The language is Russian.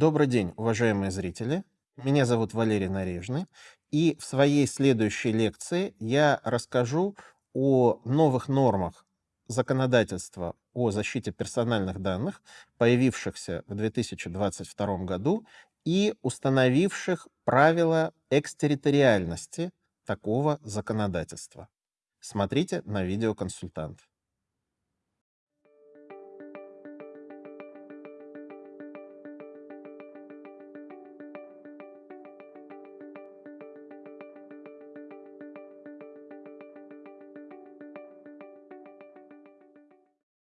Добрый день, уважаемые зрители. Меня зовут Валерий Нарежный. И в своей следующей лекции я расскажу о новых нормах законодательства о защите персональных данных, появившихся в 2022 году и установивших правила экстерриториальности такого законодательства. Смотрите на видеоконсультант.